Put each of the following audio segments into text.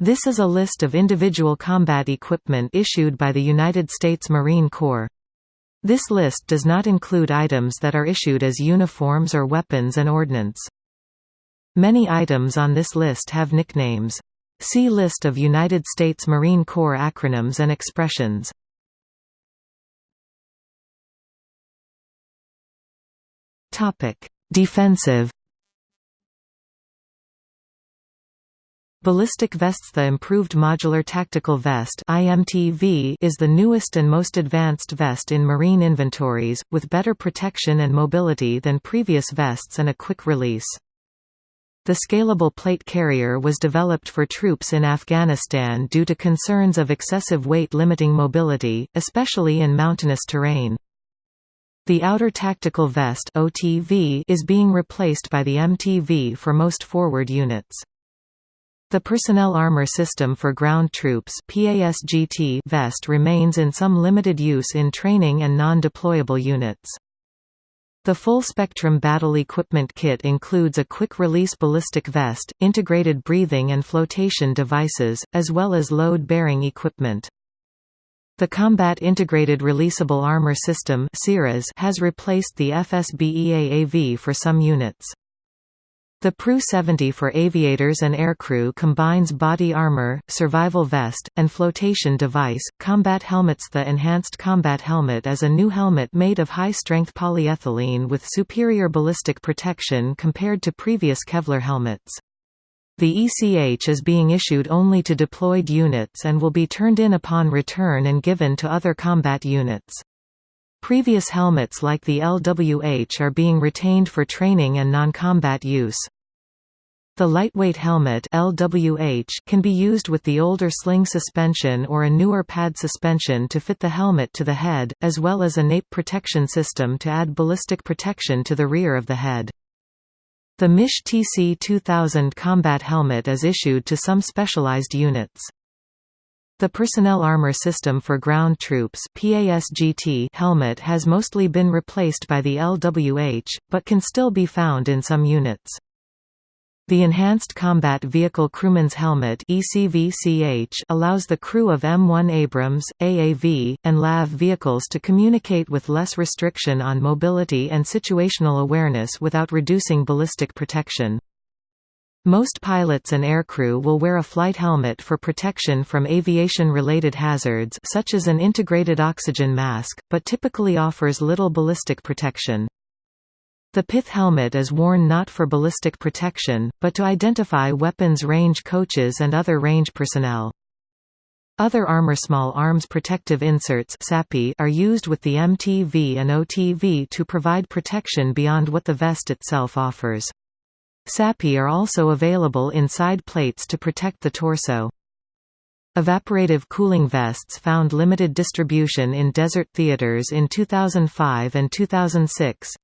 This is a list of individual combat equipment issued by the United States Marine Corps. This list does not include items that are issued as uniforms or weapons and ordnance. Many items on this list have nicknames. See List of United States Marine Corps acronyms and expressions. Defensive Ballistic vests The Improved Modular Tactical Vest is the newest and most advanced vest in Marine inventories, with better protection and mobility than previous vests and a quick release. The scalable plate carrier was developed for troops in Afghanistan due to concerns of excessive weight limiting mobility, especially in mountainous terrain. The Outer Tactical Vest is being replaced by the MTV for most forward units. The Personnel Armor System for Ground Troops PASGT vest remains in some limited use in training and non-deployable units. The full-spectrum battle equipment kit includes a quick-release ballistic vest, integrated breathing and flotation devices, as well as load-bearing equipment. The Combat Integrated Releasable Armor System has replaced the FSBEAAV for some units. The PRU-70 for aviators and aircrew combines body armor, survival vest, and flotation device. Combat helmets The Enhanced Combat Helmet is a new helmet made of high-strength polyethylene with superior ballistic protection compared to previous Kevlar helmets. The ECH is being issued only to deployed units and will be turned in upon return and given to other combat units. Previous helmets like the LWH are being retained for training and non-combat use. The lightweight helmet LWH can be used with the older sling suspension or a newer pad suspension to fit the helmet to the head, as well as a nape protection system to add ballistic protection to the rear of the head. The MICH TC-2000 combat helmet is issued to some specialized units. The Personnel Armor System for Ground Troops PASGT helmet has mostly been replaced by the LWH, but can still be found in some units. The Enhanced Combat Vehicle Crewman's Helmet allows the crew of M1 Abrams, AAV, and LAV vehicles to communicate with less restriction on mobility and situational awareness without reducing ballistic protection. Most pilots and aircrew will wear a flight helmet for protection from aviation-related hazards such as an integrated oxygen mask, but typically offers little ballistic protection. The pith helmet is worn not for ballistic protection, but to identify weapons range coaches and other range personnel. Other armor small arms protective inserts are used with the MTV and OTV to provide protection beyond what the vest itself offers. SAPI are also available in side plates to protect the torso. Evaporative cooling vests found limited distribution in desert theaters in 2005 and 2006.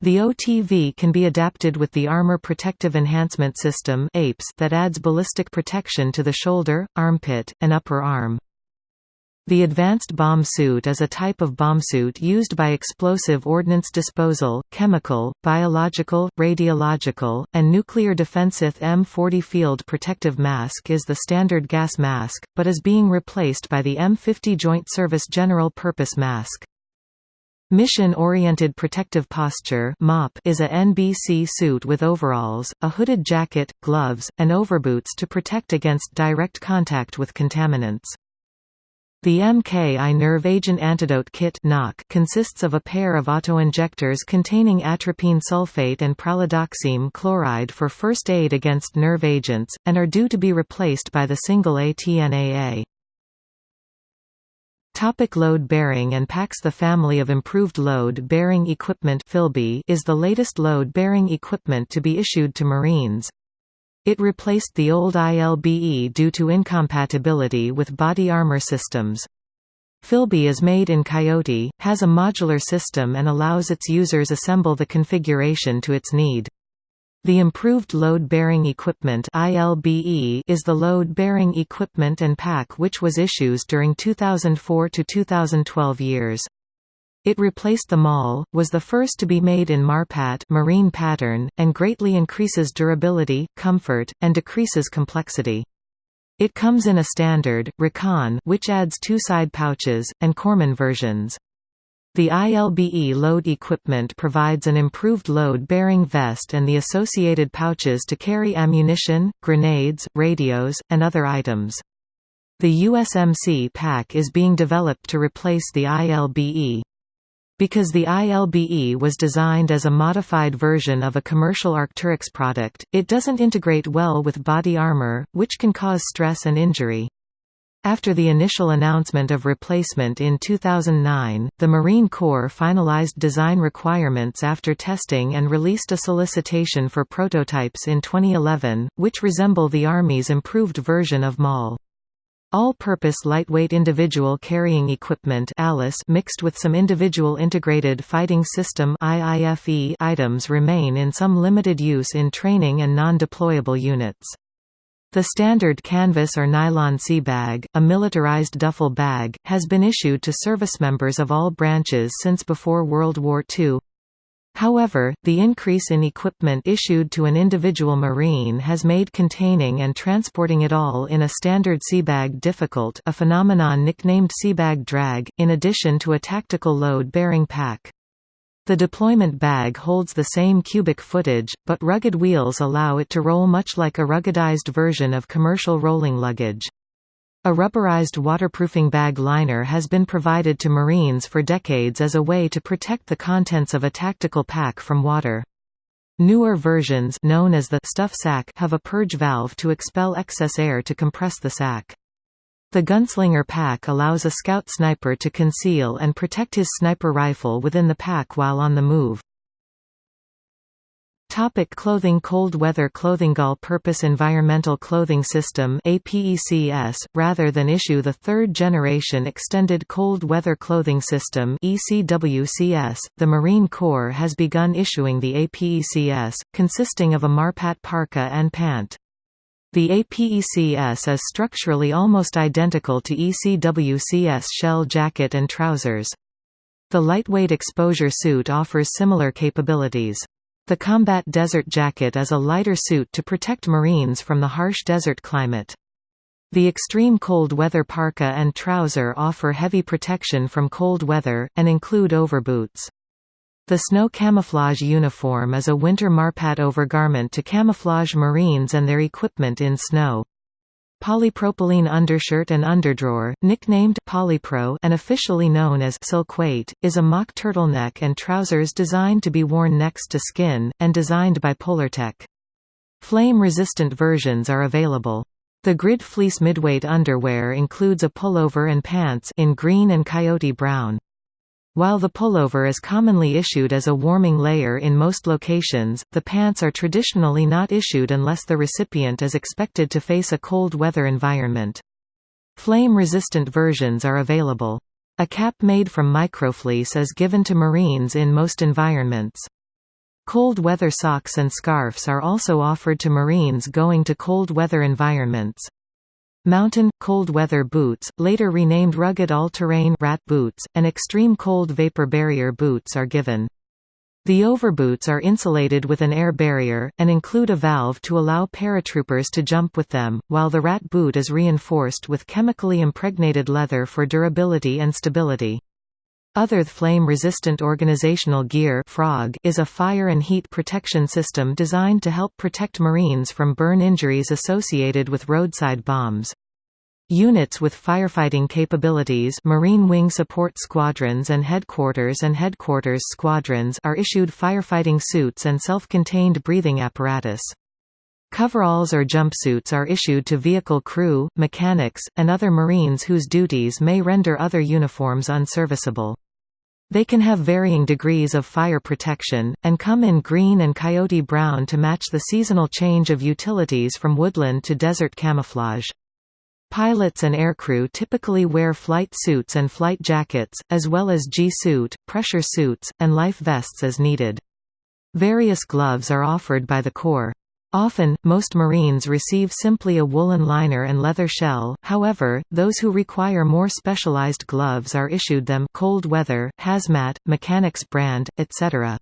The OTV can be adapted with the Armor Protective Enhancement System that adds ballistic protection to the shoulder, armpit, and upper arm. The advanced bomb suit is a type of bomb suit used by explosive ordnance disposal, chemical, biological, radiological, and nuclear defensive M40 field protective mask is the standard gas mask, but is being replaced by the M50 Joint Service General Purpose mask. Mission-Oriented Protective Posture is a NBC suit with overalls, a hooded jacket, gloves, and overboots to protect against direct contact with contaminants. The MKI Nerve Agent Antidote Kit consists of a pair of autoinjectors containing atropine sulfate and pralidoxime chloride for first aid against nerve agents, and are due to be replaced by the single ATNAA. Topic load bearing and packs The family of improved load bearing equipment is the latest load bearing equipment to be issued to Marines, it replaced the old ILBE due to incompatibility with body armor systems. FILBE is made in Coyote, has a modular system and allows its users assemble the configuration to its need. The Improved Load-Bearing Equipment is the load-bearing equipment and pack which was issued during 2004 to 2012 years. It replaced the MOLLE, was the first to be made in MARPAT marine pattern, and greatly increases durability, comfort, and decreases complexity. It comes in a standard, Recon which adds two side pouches, and Corpsman versions. The ILBE load equipment provides an improved load-bearing vest and the associated pouches to carry ammunition, grenades, radios, and other items. The USMC pack is being developed to replace the ILBE. Because the ILBE was designed as a modified version of a commercial Arc'teryx product, it doesn't integrate well with body armor, which can cause stress and injury. After the initial announcement of replacement in 2009, the Marine Corps finalized design requirements after testing and released a solicitation for prototypes in 2011, which resemble the Army's improved version of MOLLE. All-purpose lightweight individual carrying equipment mixed with some individual integrated fighting system items remain in some limited use in training and non-deployable units. The standard canvas or nylon sea bag, a militarized duffel bag, has been issued to service members of all branches since before World War II. However, the increase in equipment issued to an individual Marine has made containing and transporting it all in a standard seabag difficult a phenomenon nicknamed seabag drag, in addition to a tactical load-bearing pack. The deployment bag holds the same cubic footage, but rugged wheels allow it to roll much like a ruggedized version of commercial rolling luggage. A rubberized waterproofing bag liner has been provided to Marines for decades as a way to protect the contents of a tactical pack from water. Newer versions known as the stuff sack have a purge valve to expel excess air to compress the sack. The gunslinger pack allows a scout sniper to conceal and protect his sniper rifle within the pack while on the move. Topic clothing Cold weather clothing All-purpose environmental clothing system APECS, rather than issue the third-generation extended cold weather clothing system ECWCS, the Marine Corps has begun issuing the APECS, consisting of a Marpat parka and pant. The APECS is structurally almost identical to ECWCS shell jacket and trousers. The lightweight exposure suit offers similar capabilities. The combat desert jacket is a lighter suit to protect Marines from the harsh desert climate. The extreme cold weather parka and trouser offer heavy protection from cold weather, and include overboots. The snow camouflage uniform is a winter Marpat overgarment to camouflage Marines and their equipment in snow. Polypropylene undershirt and underdrawer, nicknamed Polypro and officially known as Silkweight, is a mock turtleneck and trousers designed to be worn next to skin, and designed by Polartec. Flame-resistant versions are available. The grid fleece midweight underwear includes a pullover and pants in green and coyote brown. While the pullover is commonly issued as a warming layer in most locations, the pants are traditionally not issued unless the recipient is expected to face a cold weather environment. Flame-resistant versions are available. A cap made from microfleece is given to Marines in most environments. Cold weather socks and scarves are also offered to Marines going to cold weather environments. Mountain, cold weather boots, later renamed rugged all-terrain rat boots, and extreme cold vapor barrier boots are given. The overboots are insulated with an air barrier, and include a valve to allow paratroopers to jump with them, while the rat boot is reinforced with chemically impregnated leather for durability and stability. Other flame-resistant organizational gear frog is a fire and heat protection system designed to help protect Marines from burn injuries associated with roadside bombs. Units with firefighting capabilities Marine Wing Support Squadrons and Headquarters and Headquarters Squadrons are issued firefighting suits and self-contained breathing apparatus. Coveralls or jumpsuits are issued to vehicle crew, mechanics, and other Marines whose duties may render other uniforms unserviceable. They can have varying degrees of fire protection, and come in green and coyote brown to match the seasonal change of utilities from woodland to desert camouflage. Pilots and aircrew typically wear flight suits and flight jackets, as well as G-suit, pressure suits, and life vests as needed. Various gloves are offered by the Corps. Often, most Marines receive simply a woolen liner and leather shell, however, those who require more specialized gloves are issued them cold weather, hazmat, mechanics brand, etc.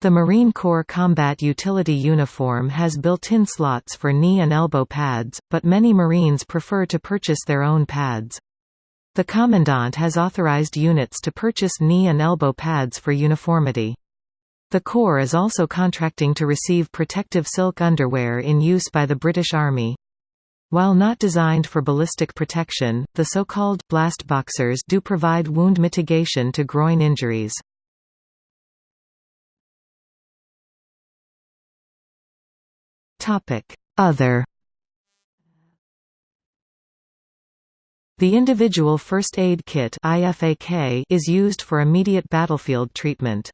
The Marine Corps Combat Utility uniform has built-in slots for knee and elbow pads, but many Marines prefer to purchase their own pads. The Commandant has authorized units to purchase knee and elbow pads for uniformity. The Corps is also contracting to receive protective silk underwear in use by the British Army. While not designed for ballistic protection, the so-called blast boxers do provide wound mitigation to groin injuries. Other The individual first aid kit is used for immediate battlefield treatment.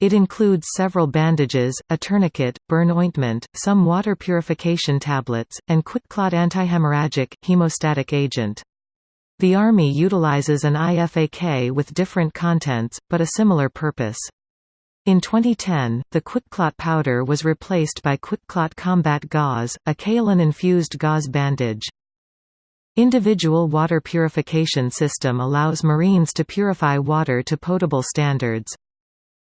It includes several bandages, a tourniquet, burn ointment, some water purification tablets, and QuikClot antihemorrhagic, hemostatic agent. The Army utilizes an IFAK with different contents, but a similar purpose. In 2010, the QuikClot powder was replaced by QuikClot Combat Gauze, a kaolin-infused gauze bandage. Individual water purification system allows Marines to purify water to potable standards.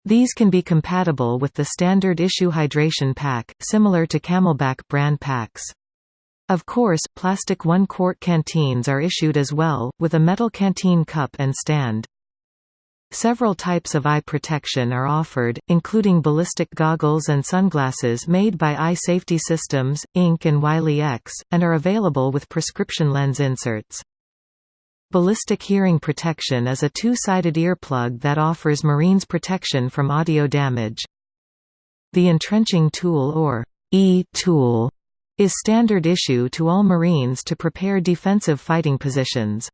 These can be compatible with the standard issue hydration pack, similar to CamelBak brand packs. Of course, plastic one-quart canteens are issued as well, with a metal canteen cup and stand. Several types of eye protection are offered, including ballistic goggles and sunglasses made by Eye Safety Systems, Inc. and Wiley X, and are available with prescription lens inserts. Ballistic hearing protection is a two-sided earplug that offers Marines protection from audio damage. The entrenching tool or E-tool is standard issue to all Marines to prepare defensive fighting positions.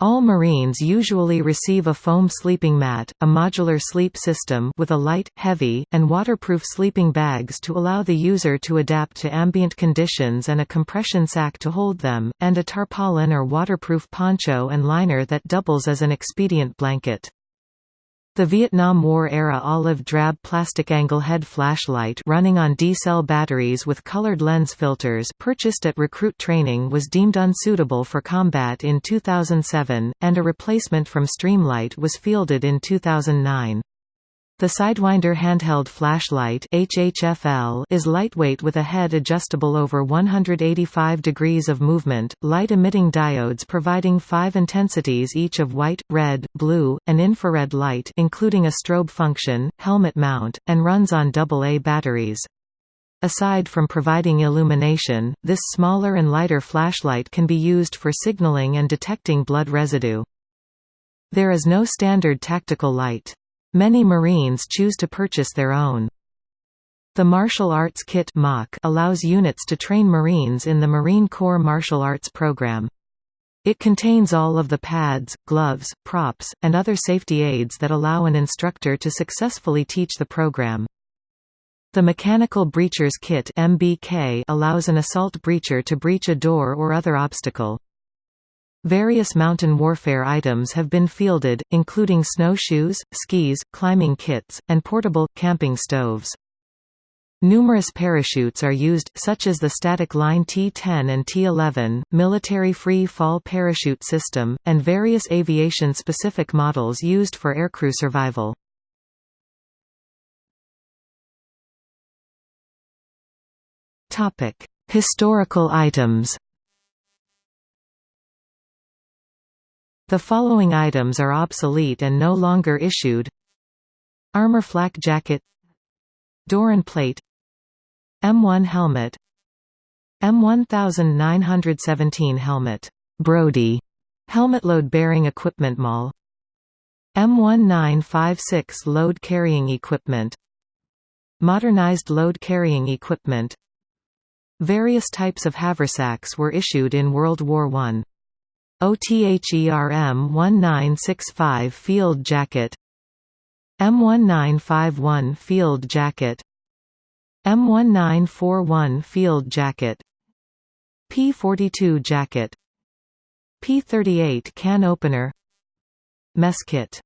All Marines usually receive a foam sleeping mat, a modular sleep system with a light, heavy, and waterproof sleeping bags to allow the user to adapt to ambient conditions and a compression sack to hold them, and a tarpaulin or waterproof poncho and liner that doubles as an expedient blanket. The Vietnam War-era olive drab plastic angle head flashlight running on D-cell batteries with colored lens filters purchased at recruit training was deemed unsuitable for combat in 2007, and a replacement from Streamlight was fielded in 2009. The Sidewinder handheld flashlight HHFL is lightweight with a head adjustable over 185 degrees of movement, light-emitting diodes providing five intensities each of white, red, blue, and infrared light including a strobe function, helmet mount, and runs on AA batteries. Aside from providing illumination, this smaller and lighter flashlight can be used for signaling and detecting blood residue. There is no standard tactical light. Many Marines choose to purchase their own. The Martial Arts Kit allows units to train Marines in the Marine Corps Martial Arts program. It contains all of the pads, gloves, props, and other safety aids that allow an instructor to successfully teach the program. The Mechanical Breachers Kit allows an assault breacher to breach a door or other obstacle. Various mountain warfare items have been fielded, including snowshoes, skis, climbing kits, and portable, camping stoves. Numerous parachutes are used, such as the static line T-10 and T-11, military free fall parachute system, and various aviation-specific models used for aircrew survival. Historical items The following items are obsolete and no longer issued. Armor flak jacket. Doron plate. M1 helmet. M1917 helmet. Brodie helmet load bearing equipment MOLLE M1956 load carrying equipment. Modernized load carrying equipment. Various types of haversacks were issued in World War I. OTHERM 1965 Field Jacket M1951 Field Jacket M1941 Field Jacket P42 Jacket P38 Can Opener Mess Kit